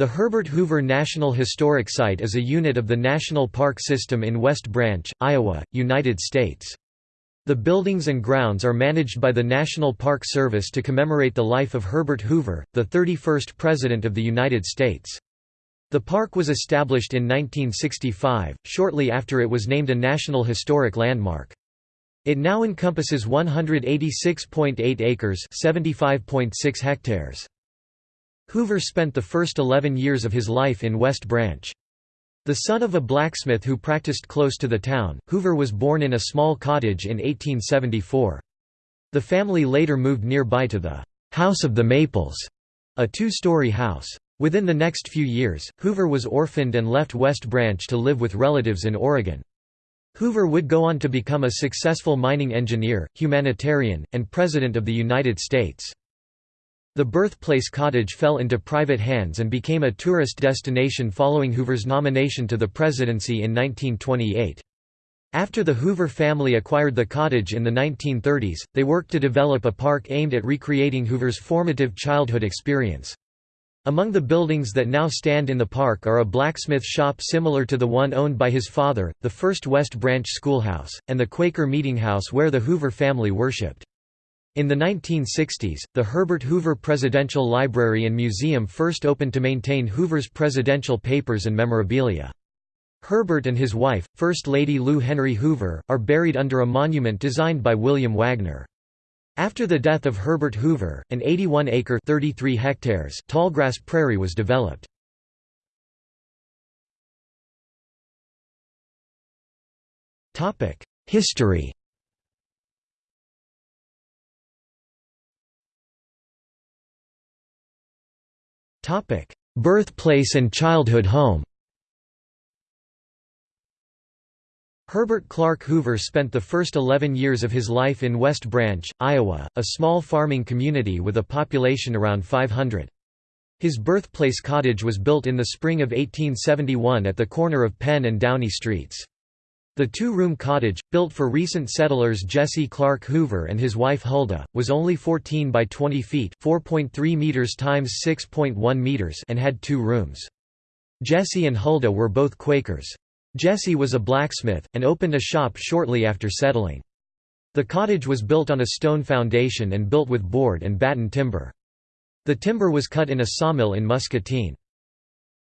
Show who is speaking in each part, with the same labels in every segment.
Speaker 1: The Herbert Hoover National Historic Site is a unit of the National Park System in West Branch, Iowa, United States. The buildings and grounds are managed by the National Park Service to commemorate the life of Herbert Hoover, the 31st President of the United States. The park was established in 1965, shortly after it was named a National Historic Landmark. It now encompasses 186.8 acres 75.6 hectares. Hoover spent the first 11 years of his life in West Branch. The son of a blacksmith who practiced close to the town, Hoover was born in a small cottage in 1874. The family later moved nearby to the House of the Maples, a two-story house. Within the next few years, Hoover was orphaned and left West Branch to live with relatives in Oregon. Hoover would go on to become a successful mining engineer, humanitarian, and President of the United States. The birthplace cottage fell into private hands and became a tourist destination following Hoover's nomination to the presidency in 1928. After the Hoover family acquired the cottage in the 1930s, they worked to develop a park aimed at recreating Hoover's formative childhood experience. Among the buildings that now stand in the park are a blacksmith shop similar to the one owned by his father, the first West Branch schoolhouse, and the Quaker Meeting House where the Hoover family worshipped. In the 1960s, the Herbert Hoover Presidential Library and Museum first opened to maintain Hoover's presidential papers and memorabilia. Herbert and his wife, First Lady Lou Henry Hoover, are buried under a monument designed by William Wagner. After the death of Herbert Hoover, an 81-acre (33 hectares) tallgrass prairie was developed. History Birthplace and childhood home Herbert Clark Hoover spent the first 11 years of his life in West Branch, Iowa, a small farming community with a population around 500. His birthplace cottage was built in the spring of 1871 at the corner of Penn and Downey Streets. The two-room cottage, built for recent settlers Jesse Clark Hoover and his wife Huldah, was only 14 by 20 feet (4.3 meters times 6.1 meters) and had two rooms. Jesse and Huldah were both Quakers. Jesse was a blacksmith, and opened a shop shortly after settling. The cottage was built on a stone foundation and built with board and batten timber. The timber was cut in a sawmill in Muscatine.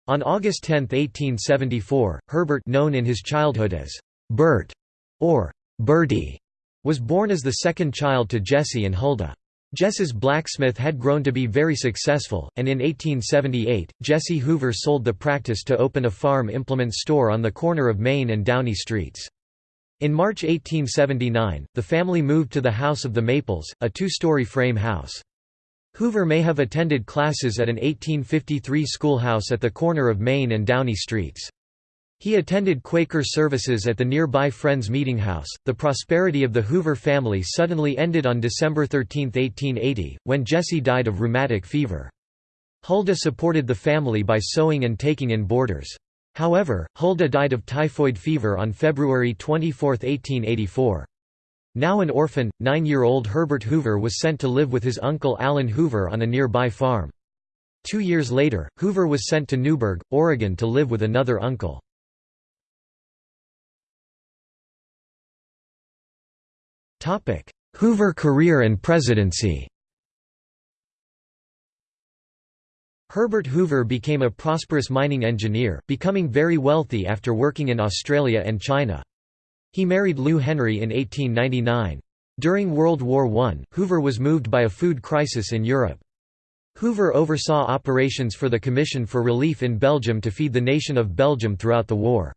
Speaker 1: On August 10, 1874, Herbert known in his childhood as Bert, or Bertie, was born as the second child to Jesse and Huldah. Jess's blacksmith had grown to be very successful, and in 1878, Jesse Hoover sold the practice to open a farm implement store on the corner of Main and Downey Streets. In March 1879, the family moved to the House of the Maples, a two-story frame house. Hoover may have attended classes at an 1853 schoolhouse at the corner of Main and Downey Streets. He attended Quaker services at the nearby Friends Meeting House. The prosperity of the Hoover family suddenly ended on December 13, 1880, when Jesse died of rheumatic fever. Huldah supported the family by sewing and taking in boarders. However, Huldah died of typhoid fever on February 24, 1884. Now an orphan, nine-year-old Herbert Hoover was sent to live with his uncle Allen Hoover on a nearby farm. Two years later, Hoover was sent to Newberg, Oregon to live with another uncle. Hoover career and presidency Herbert Hoover became a prosperous mining engineer, becoming very wealthy after working in Australia and China. He married Lou Henry in 1899. During World War I, Hoover was moved by a food crisis in Europe. Hoover oversaw operations for the Commission for Relief in Belgium to feed the nation of Belgium throughout the war.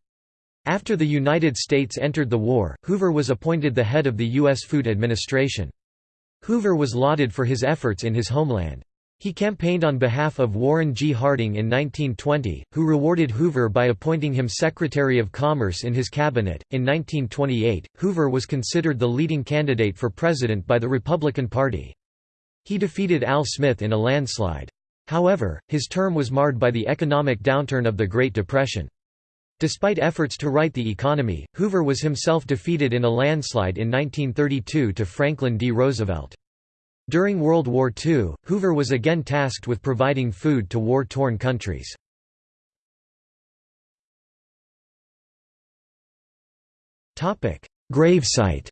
Speaker 1: After the United States entered the war, Hoover was appointed the head of the U.S. Food Administration. Hoover was lauded for his efforts in his homeland. He campaigned on behalf of Warren G. Harding in 1920, who rewarded Hoover by appointing him Secretary of Commerce in his cabinet. In 1928, Hoover was considered the leading candidate for president by the Republican Party. He defeated Al Smith in a landslide. However, his term was marred by the economic downturn of the Great Depression. Despite efforts to right the economy, Hoover was himself defeated in a landslide in 1932 to Franklin D. Roosevelt. During World War II, Hoover was again tasked with providing food to war-torn countries. Gravesite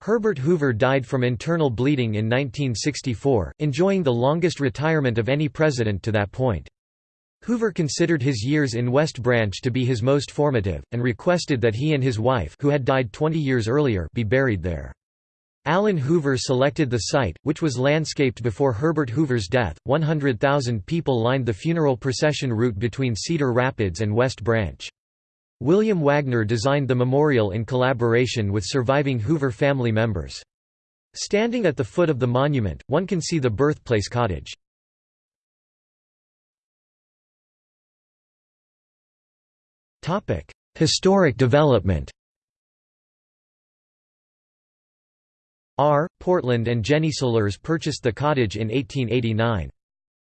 Speaker 1: Herbert Hoover died from internal bleeding in 1964, enjoying the longest retirement of any president to that point. Hoover considered his years in West Branch to be his most formative, and requested that he and his wife who had died 20 years earlier be buried there. Allen Hoover selected the site, which was landscaped before Herbert Hoover's death. 100,000 people lined the funeral procession route between Cedar Rapids and West Branch. William Wagner designed the memorial in collaboration with surviving Hoover family members. Standing at the foot of the monument, one can see the birthplace cottage. Topic: Historic development. R. Portland and Jenny Solers purchased the cottage in 1889.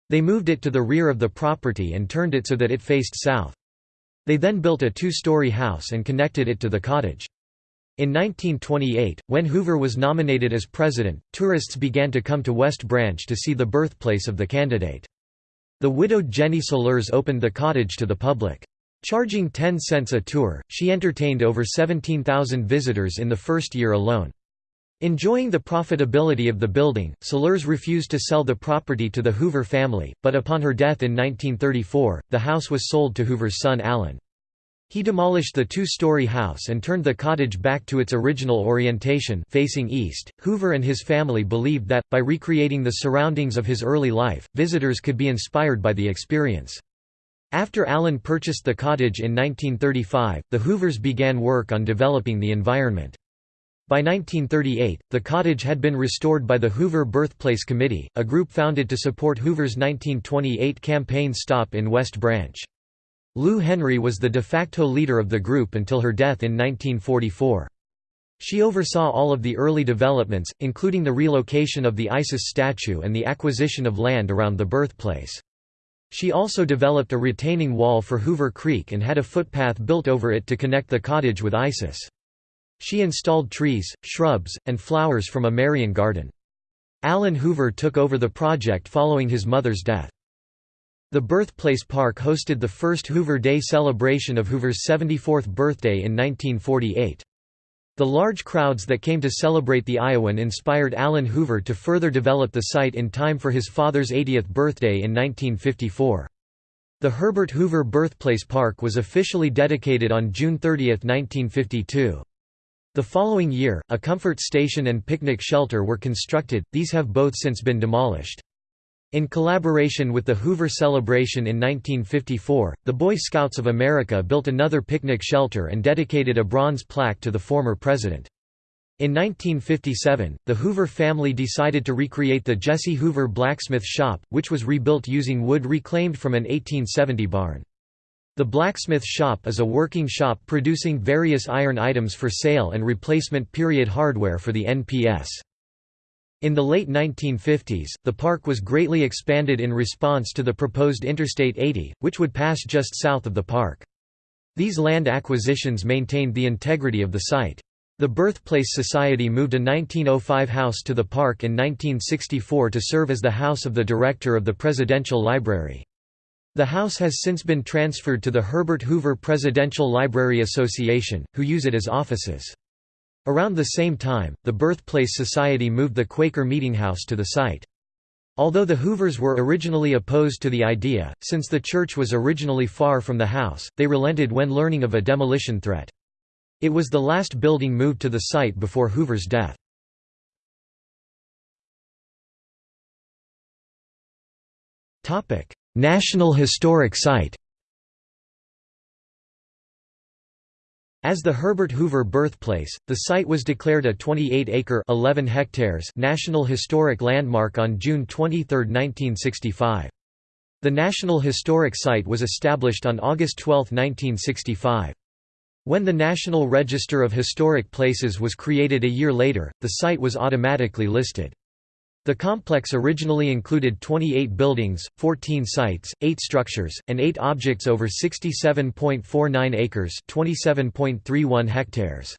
Speaker 1: They moved it to the rear of the property and turned it so that it faced south. They then built a two-story house and connected it to the cottage. In 1928, when Hoover was nominated as president, tourists began to come to West Branch to see the birthplace of the candidate. The widowed Jenny Solers opened the cottage to the public. Charging 10 cents a tour, she entertained over 17,000 visitors in the first year alone. Enjoying the profitability of the building, Solers refused to sell the property to the Hoover family, but upon her death in 1934, the house was sold to Hoover's son Allen. He demolished the two-story house and turned the cottage back to its original orientation facing east. Hoover and his family believed that, by recreating the surroundings of his early life, visitors could be inspired by the experience. After Allen purchased the cottage in 1935, the Hoovers began work on developing the environment. By 1938, the cottage had been restored by the Hoover Birthplace Committee, a group founded to support Hoover's 1928 campaign stop in West Branch. Lou Henry was the de facto leader of the group until her death in 1944. She oversaw all of the early developments, including the relocation of the Isis statue and the acquisition of land around the birthplace. She also developed a retaining wall for Hoover Creek and had a footpath built over it to connect the cottage with Isis. She installed trees, shrubs, and flowers from a Marion garden. Alan Hoover took over the project following his mother's death. The Birthplace Park hosted the first Hoover Day celebration of Hoover's 74th birthday in 1948. The large crowds that came to celebrate the Iowan inspired Allen Hoover to further develop the site in time for his father's 80th birthday in 1954. The Herbert Hoover Birthplace Park was officially dedicated on June 30, 1952. The following year, a comfort station and picnic shelter were constructed, these have both since been demolished. In collaboration with the Hoover Celebration in 1954, the Boy Scouts of America built another picnic shelter and dedicated a bronze plaque to the former president. In 1957, the Hoover family decided to recreate the Jesse Hoover blacksmith shop, which was rebuilt using wood reclaimed from an 1870 barn. The blacksmith shop is a working shop producing various iron items for sale and replacement period hardware for the NPS. In the late 1950s, the park was greatly expanded in response to the proposed Interstate 80, which would pass just south of the park. These land acquisitions maintained the integrity of the site. The Birthplace Society moved a 1905 house to the park in 1964 to serve as the house of the director of the Presidential Library. The house has since been transferred to the Herbert Hoover Presidential Library Association, who use it as offices. Around the same time, the Birthplace Society moved the Quaker Meeting House to the site. Although the Hoovers were originally opposed to the idea, since the church was originally far from the house, they relented when learning of a demolition threat. It was the last building moved to the site before Hoover's death. National Historic Site As the Herbert Hoover birthplace, the site was declared a 28-acre (11 hectares) National Historic Landmark on June 23, 1965. The National Historic Site was established on August 12, 1965. When the National Register of Historic Places was created a year later, the site was automatically listed. The complex originally included 28 buildings, 14 sites, 8 structures, and 8 objects over 67.49 acres 27.31 hectares.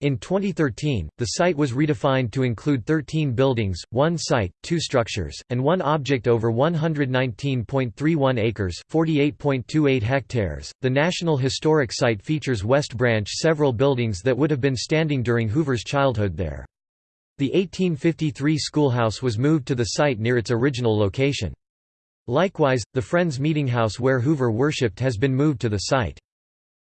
Speaker 1: In 2013, the site was redefined to include 13 buildings, one site, two structures, and one object over 119.31 acres (48.28 hectares). The National Historic Site features West Branch several buildings that would have been standing during Hoover's childhood there. The 1853 schoolhouse was moved to the site near its original location. Likewise, the Friends Meeting House where Hoover worshipped has been moved to the site.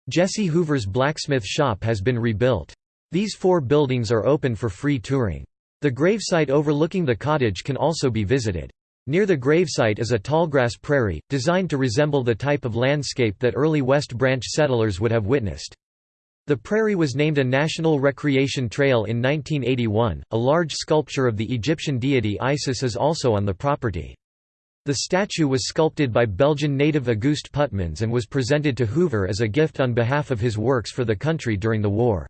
Speaker 1: Jesse Hoover's blacksmith shop has been rebuilt. These four buildings are open for free touring. The gravesite overlooking the cottage can also be visited. Near the gravesite is a tallgrass prairie, designed to resemble the type of landscape that early West Branch settlers would have witnessed. The prairie was named a National Recreation Trail in 1981. A large sculpture of the Egyptian deity Isis is also on the property. The statue was sculpted by Belgian native Auguste Puttemans and was presented to Hoover as a gift on behalf of his works for the country during the war.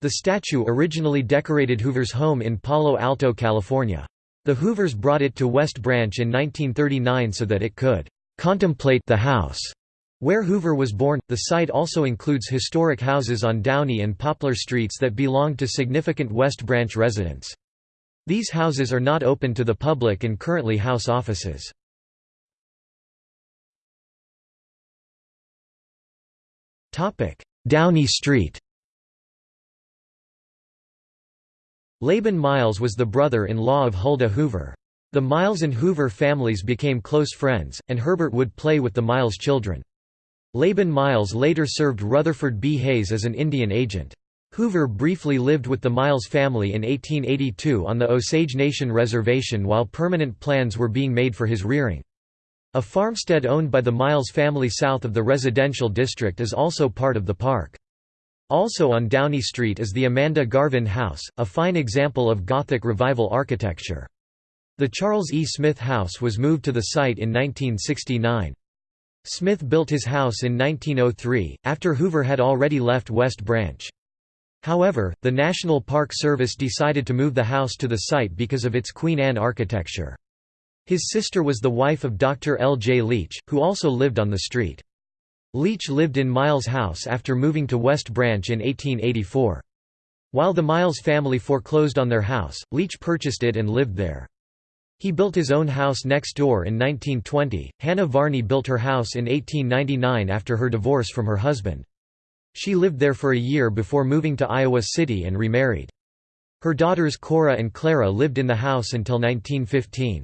Speaker 1: The statue originally decorated Hoover's home in Palo Alto, California. The Hoovers brought it to West Branch in 1939 so that it could contemplate the house where Hoover was born. The site also includes historic houses on Downey and Poplar Streets that belonged to significant West Branch residents. These houses are not open to the public and currently house offices. Downey Street Laban Miles was the brother-in-law of Huldah Hoover. The Miles and Hoover families became close friends, and Herbert would play with the Miles children. Laban Miles later served Rutherford B. Hayes as an Indian agent. Hoover briefly lived with the Miles family in 1882 on the Osage Nation Reservation while permanent plans were being made for his rearing. A farmstead owned by the Miles family south of the residential district is also part of the park. Also on Downey Street is the Amanda Garvin House, a fine example of Gothic Revival architecture. The Charles E. Smith House was moved to the site in 1969. Smith built his house in 1903, after Hoover had already left West Branch. However, the National Park Service decided to move the house to the site because of its Queen Anne architecture. His sister was the wife of Dr. L. J. Leach, who also lived on the street. Leach lived in Miles' house after moving to West Branch in 1884. While the Miles family foreclosed on their house, Leach purchased it and lived there. He built his own house next door in 1920. Hannah Varney built her house in 1899 after her divorce from her husband. She lived there for a year before moving to Iowa City and remarried. Her daughters Cora and Clara lived in the house until 1915.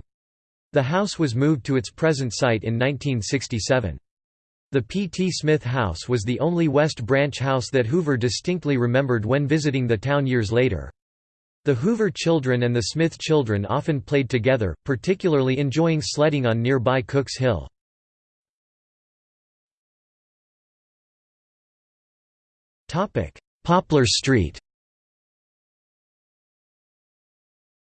Speaker 1: The house was moved to its present site in 1967. The P. T. Smith House was the only West Branch house that Hoover distinctly remembered when visiting the town years later. The Hoover children and the Smith children often played together, particularly enjoying sledding on nearby Cooks Hill. Poplar Street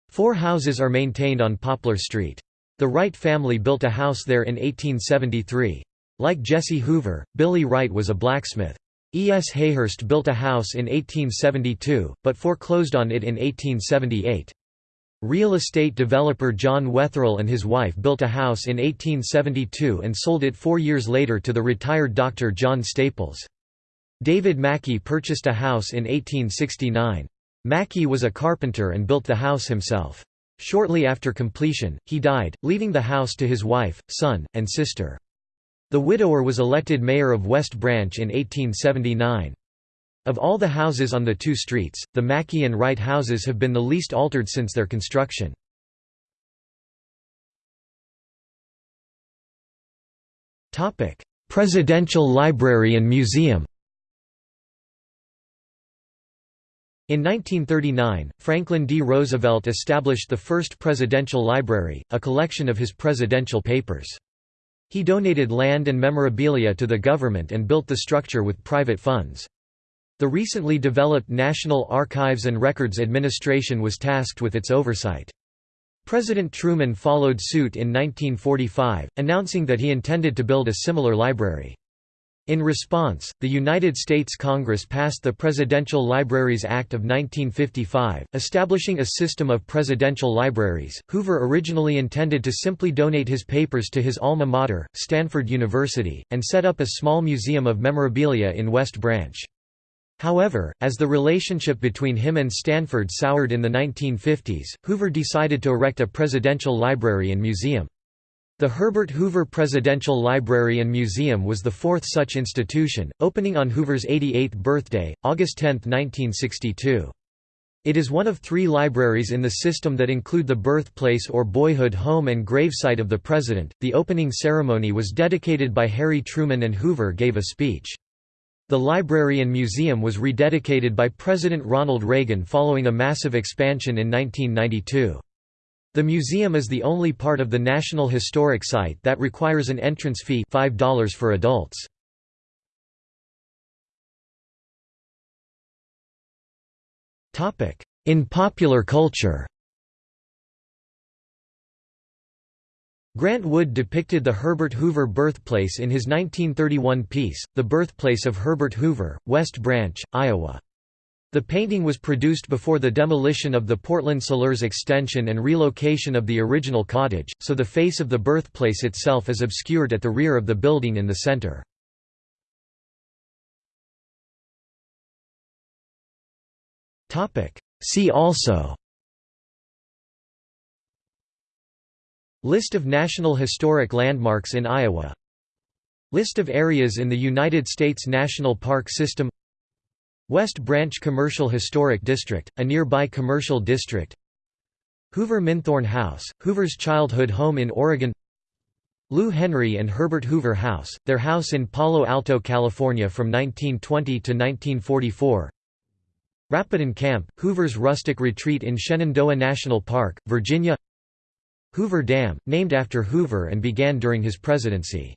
Speaker 1: Four houses are maintained on Poplar Street. The Wright family built a house there in 1873. Like Jesse Hoover, Billy Wright was a blacksmith. E. S. Hayhurst built a house in 1872, but foreclosed on it in 1878. Real estate developer John Wetherill and his wife built a house in 1872 and sold it four years later to the retired Dr. John Staples. David Mackey purchased a house in 1869. Mackey was a carpenter and built the house himself. Shortly after completion, he died, leaving the house to his wife, son, and sister. The widower was elected mayor of West Branch in 1879. Of all the houses on the two streets, the Mackey and Wright houses have been the least altered since their construction. Presidential Library and Museum In 1939, Franklin D. Roosevelt established the first presidential library, a collection of his presidential papers. He donated land and memorabilia to the government and built the structure with private funds. The recently developed National Archives and Records Administration was tasked with its oversight. President Truman followed suit in 1945, announcing that he intended to build a similar library. In response, the United States Congress passed the Presidential Libraries Act of 1955, establishing a system of presidential libraries. Hoover originally intended to simply donate his papers to his alma mater, Stanford University, and set up a small museum of memorabilia in West Branch. However, as the relationship between him and Stanford soured in the 1950s, Hoover decided to erect a presidential library and museum. The Herbert Hoover Presidential Library and Museum was the fourth such institution, opening on Hoover's 88th birthday, August 10, 1962. It is one of three libraries in the system that include the birthplace or boyhood home and gravesite of the President. The opening ceremony was dedicated by Harry Truman and Hoover gave a speech. The library and museum was rededicated by President Ronald Reagan following a massive expansion in 1992. The museum is the only part of the National Historic Site that requires an entrance fee $5 for adults. In popular culture Grant Wood depicted the Herbert Hoover birthplace in his 1931 piece, The Birthplace of Herbert Hoover, West Branch, Iowa. The painting was produced before the demolition of the Portland Solers extension and relocation of the original cottage, so the face of the birthplace itself is obscured at the rear of the building in the center. See also. List of National Historic Landmarks in Iowa. List of areas in the United States National Park System West Branch Commercial Historic District, a nearby commercial district. Hoover Minthorn House, Hoover's childhood home in Oregon. Lou Henry and Herbert Hoover House, their house in Palo Alto, California from 1920 to 1944 Rapidan Camp, Hoover's rustic retreat in Shenandoah National Park, Virginia. Hoover Dam, named after Hoover and began during his presidency.